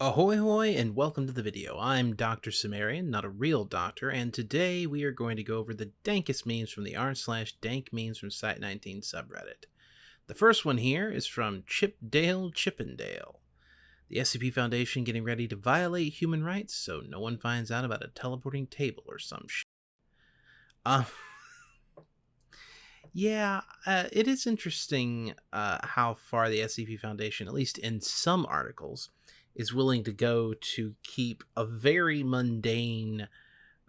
Ahoy hoy and welcome to the video. I'm Dr. Cimmerian, not a real doctor, and today we are going to go over the dankest memes from the r slash dank memes from Site19 subreddit. The first one here is from Chipdale Chippendale. The SCP Foundation getting ready to violate human rights so no one finds out about a teleporting table or some shit. Uh, yeah, uh, it is interesting uh, how far the SCP Foundation, at least in some articles, is willing to go to keep a very mundane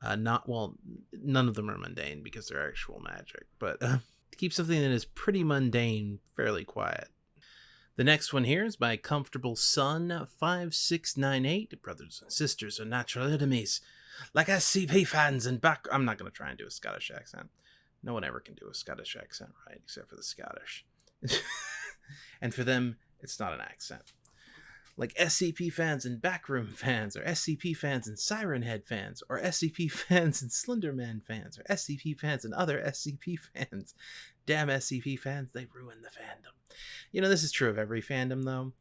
uh, not well none of them are mundane because they're actual magic but uh, to keep something that is pretty mundane fairly quiet. The next one here is by comfortable son 5698 brothers and sisters are natural enemies. Like scp fans and back i'm not going to try and do a scottish accent. No one ever can do a scottish accent right except for the scottish. And for them it's not an accent like SCP fans and Backroom fans, or SCP fans and Siren Head fans, or SCP fans and Slenderman fans, or SCP fans and other SCP fans. Damn SCP fans, they ruin the fandom. You know, this is true of every fandom, though.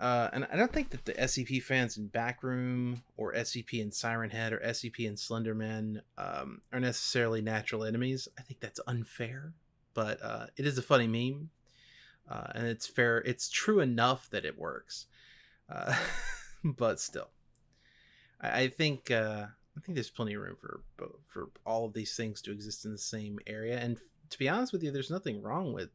Uh, and I don't think that the SCP fans in Backroom, or SCP and Siren Head, or SCP and Slenderman um, are necessarily natural enemies. I think that's unfair, but uh, it is a funny meme. Uh, and it's fair. It's true enough that it works. Uh, but still, I, I think uh, I think there's plenty of room for for all of these things to exist in the same area. And to be honest with you, there's nothing wrong with,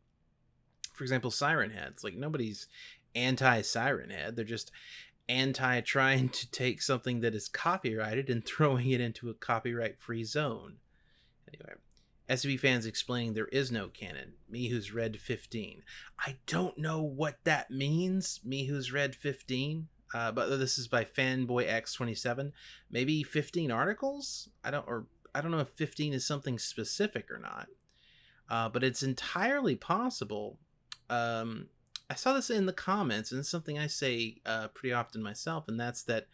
for example, Siren Heads. Like nobody's anti Siren Head. They're just anti trying to take something that is copyrighted and throwing it into a copyright free zone. Anyway, SCP fans explaining there is no canon. Me who's read 15. I don't know what that means, me who's read 15. Uh, but this is by Fanboy X27. Maybe 15 articles? I don't or I don't know if 15 is something specific or not. Uh, but it's entirely possible. Um, I saw this in the comments, and it's something I say uh, pretty often myself, and that's that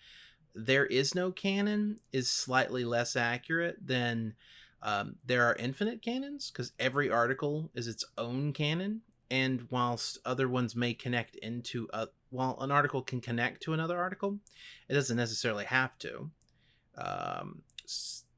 there is no canon is slightly less accurate than um, there are infinite canons because every article is its own canon, and whilst other ones may connect into a while an article can connect to another article, it doesn't necessarily have to. Um,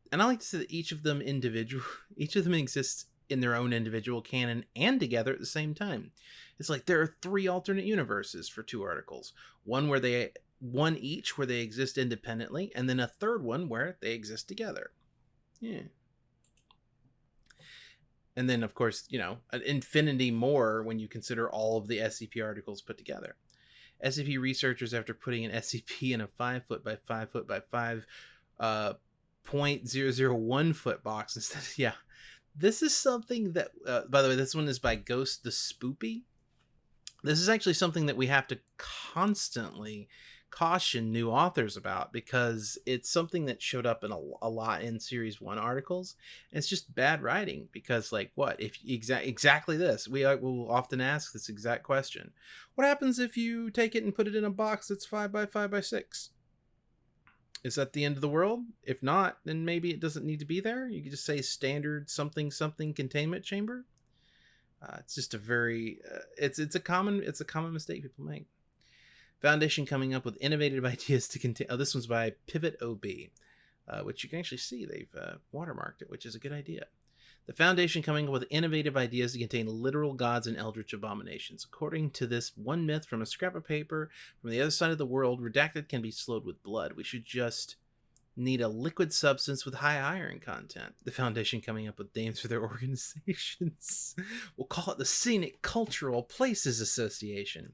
and I like to say that each of them individual, each of them exists in their own individual canon and together at the same time. It's like there are three alternate universes for two articles. One where they one each where they exist independently, and then a third one where they exist together. Yeah and then of course you know an infinity more when you consider all of the scp articles put together. Scp researchers after putting an scp in a 5 foot by 5 foot by 5 uh 0.001 foot box instead yeah. This is something that uh, by the way this one is by ghost the spoopy. This is actually something that we have to constantly caution new authors about because it's something that showed up in a, a lot in series one articles it's just bad writing because like what if exa- exactly this we uh, will often ask this exact question what happens if you take it and put it in a box that's five by five by six? Is that the end of the world? If not then maybe it doesn't need to be there. You could just say standard something something containment chamber. Uh, it's just a very uh, it's it's a common it's a common mistake people make Foundation coming up with innovative ideas to contain. Oh, this one's by Pivot OB, uh, which you can actually see they've uh, watermarked it, which is a good idea. The Foundation coming up with innovative ideas to contain literal gods and eldritch abominations. According to this one myth from a scrap of paper from the other side of the world, redacted can be slowed with blood. We should just need a liquid substance with high iron content. The Foundation coming up with names for their organizations. we'll call it the Scenic Cultural Places Association.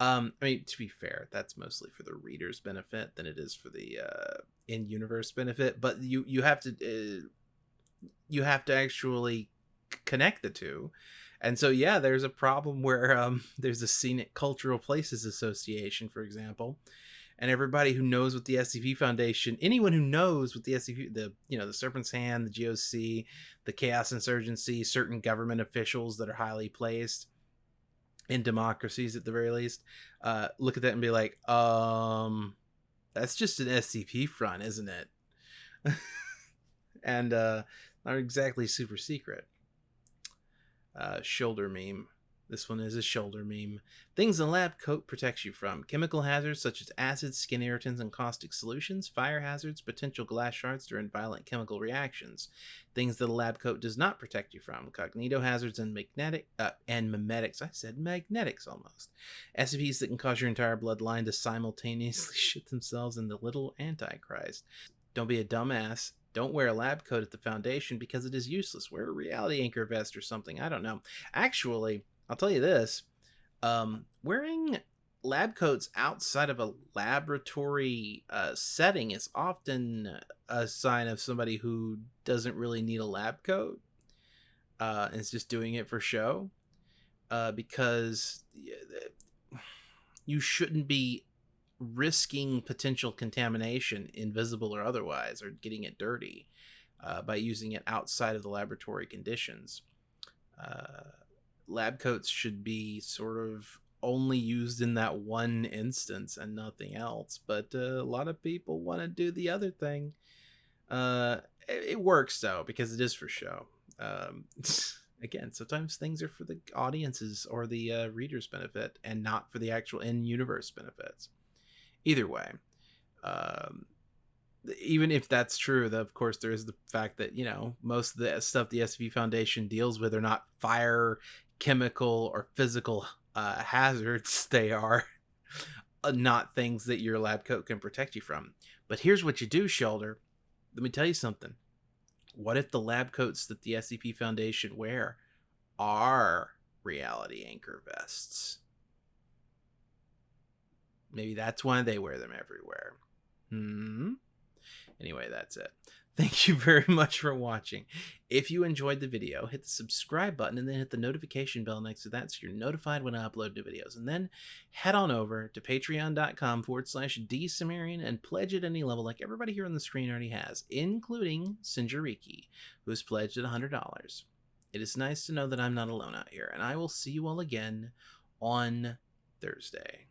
Um, I mean, to be fair, that's mostly for the reader's benefit than it is for the uh, in-universe benefit. But you you have to uh, you have to actually connect the two, and so yeah, there's a problem where um, there's a scenic cultural places association, for example, and everybody who knows what the SCP Foundation, anyone who knows what the SCP, the you know the Serpent's Hand, the GOC, the Chaos Insurgency, certain government officials that are highly placed in democracies at the very least uh look at that and be like um that's just an scp front isn't it? And uh not exactly super secret. Uh shoulder meme This one is a shoulder meme. Things a lab coat protects you from chemical hazards such as acids, skin irritants, and caustic solutions, fire hazards, potential glass shards during violent chemical reactions. Things that a lab coat does not protect you from cognito hazards and magnetic uh, and memetics. I said magnetics almost. SCPs that can cause your entire bloodline to simultaneously shit themselves in the little Antichrist. Don't be a dumbass. Don't wear a lab coat at the Foundation because it is useless. Wear a reality anchor vest or something. I don't know. Actually, I'll tell you this um, wearing lab coats outside of a laboratory uh, setting is often a sign of somebody who doesn't really need a lab coat uh, and is just doing it for show uh, because you shouldn't be risking potential contamination, invisible or otherwise, or getting it dirty uh, by using it outside of the laboratory conditions. Lab coats should be sort of only used in that one instance and nothing else. But uh, a lot of people want to do the other thing. Uh, it, it, works though because it is for show. Um, again, sometimes things are for the audiences or the uh, readers' benefit and not for the actual in-universe benefits. Either way, um, even if that's true, of course there is the fact that you know most of the stuff the SV Foundation deals with are not fire, chemical, or physical uh, hazards. They are uh, not things that your lab coat can protect you from. But here's what you do, Shoulder. Let me tell you something. What if the lab coats that the SCP Foundation wear are reality anchor vests? Maybe that's why they wear them everywhere. Hmm. Anyway, that's it. Thank you very much for watching. If you enjoyed the video, hit the subscribe button and then hit the notification bell next to that so you're notified when I upload new videos. And then head on over to patreon.com forward slash dsumerian and pledge at any level like everybody here on the screen already has, including Sinjariki, who has pledged at $100. It is nice to know that I'm not alone out here, and I will see you all again on Thursday.